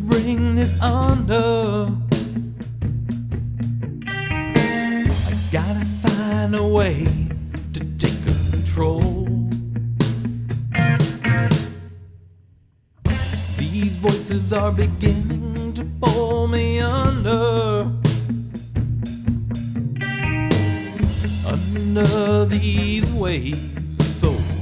bring this under. I gotta find a way to take control. These voices are beginning to pull me under. Under these waves, so.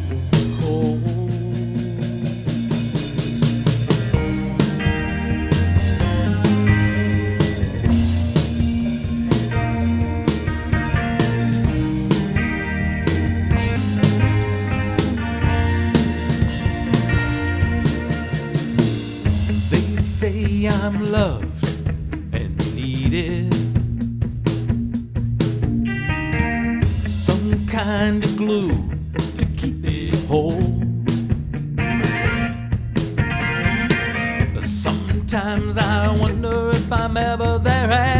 I'm loved and needed. Some kind of glue to keep it whole. Sometimes I wonder if I'm ever there.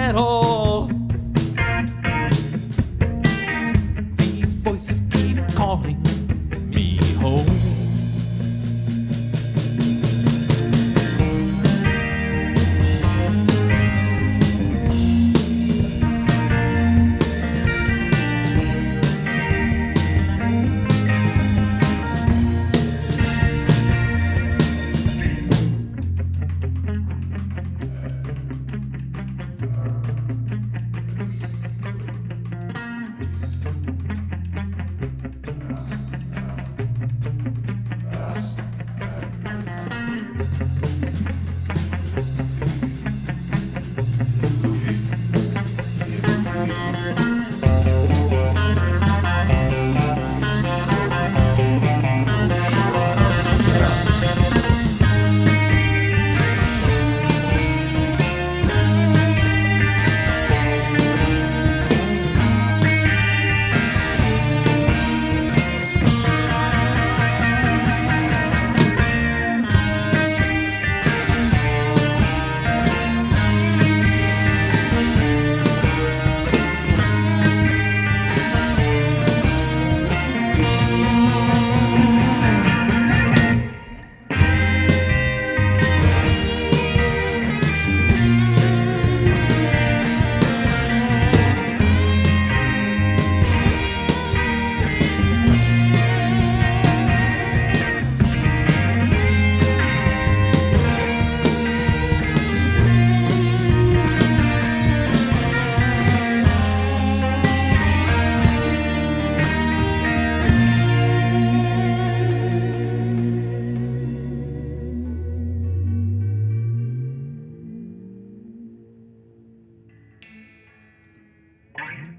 Brian.